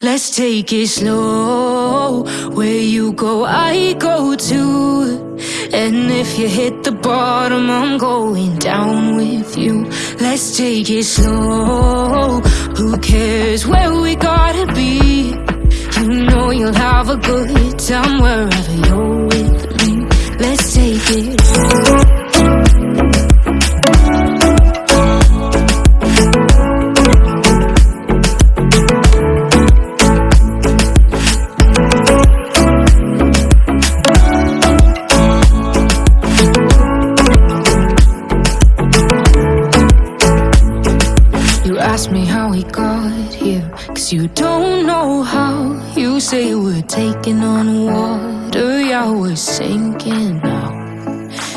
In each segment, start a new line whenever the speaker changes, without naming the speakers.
Let's take it slow. Where you go, I go too. And if you hit the bottom, I'm going down with you. Let's take it slow. Who cares where we gotta be? You know you'll have a good time wherever you're with me. Let's take it slow. You don't know how You say we're taking on water. Yeah, we're sinking now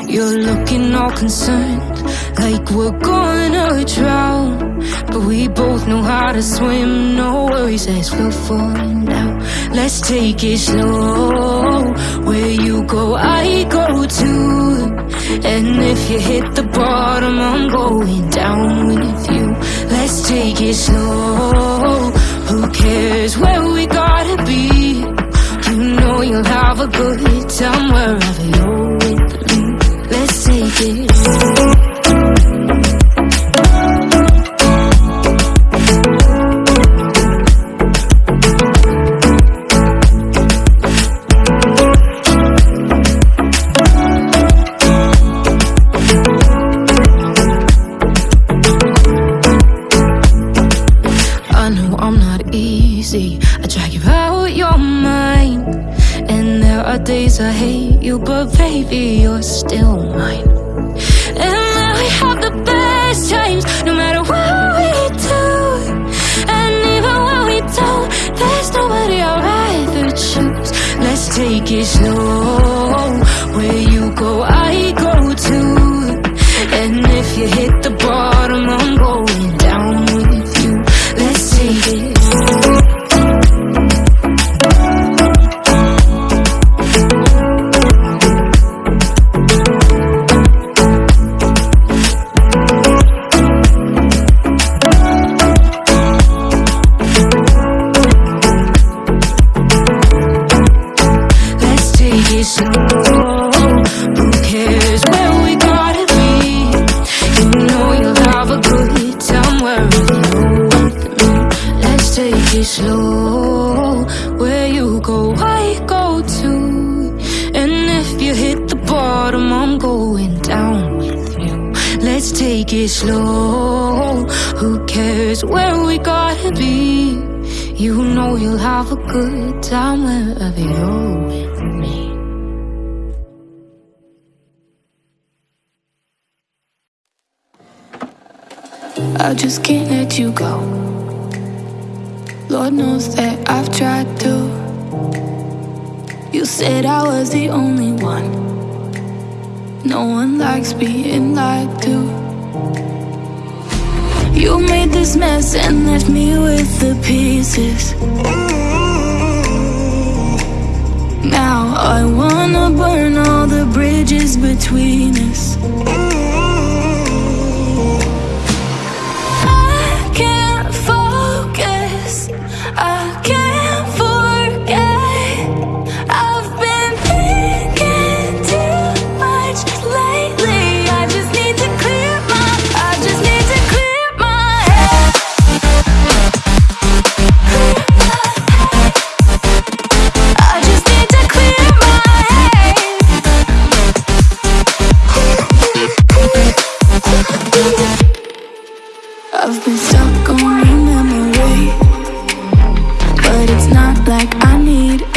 You're looking all concerned Like we're gonna drown. But we both know how to swim No worries as we're falling now. Let's take it slow. Where you go, I go too. And if you hit the bottom I'm going down with you. Let's take it slow Cares where we gotta be. You know you'll have a good time wherever you're with me. Let's take it days I hate you, but baby, you're still mine. And now we have the best times, no matter what we do. And even when we don't, there's nobody I'd rather choose. Let's take it slow. Where you go, I slow. Where you go, I go too. And if you hit the bottom, I'm going down with you. Let's take it slow. Who cares where we gotta be? You know you'll have a good time wherever you're with me.
I just can't let you go. Knows that I've tried to. You said I was the only one. No one likes being lied to. You made this mess and left me with the pieces. Now I wanna burn all the bridges between us. like I need